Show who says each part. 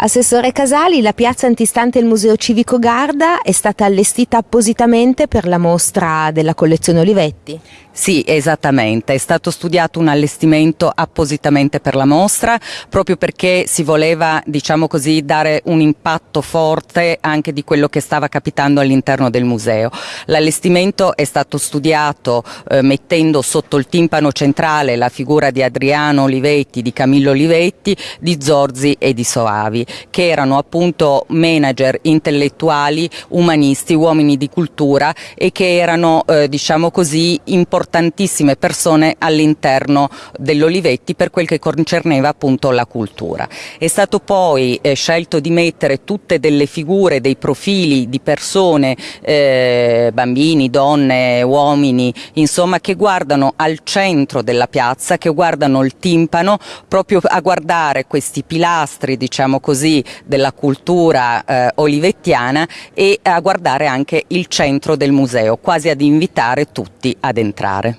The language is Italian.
Speaker 1: Assessore Casali, la piazza antistante il Museo Civico Garda è stata allestita appositamente per la mostra della collezione Olivetti?
Speaker 2: Sì, esattamente, è stato studiato un allestimento appositamente per la mostra proprio perché si voleva, diciamo così, dare un impatto forte anche di quello che stava capitando all'interno del museo. L'allestimento è stato studiato eh, mettendo sotto il timpano centrale la figura di Adriano Olivetti, di Camillo Olivetti, di Zorzi e di Soavi che erano appunto manager intellettuali, umanisti, uomini di cultura e che erano eh, diciamo così importantissime persone all'interno dell'Olivetti per quel che concerneva appunto la cultura. È stato poi eh, scelto di mettere tutte delle figure, dei profili di persone, eh, bambini, donne, uomini, insomma che guardano al centro della piazza, che guardano il timpano proprio a guardare questi pilastri diciamo così così della cultura eh, olivettiana e a guardare anche il centro del museo, quasi ad invitare tutti ad entrare.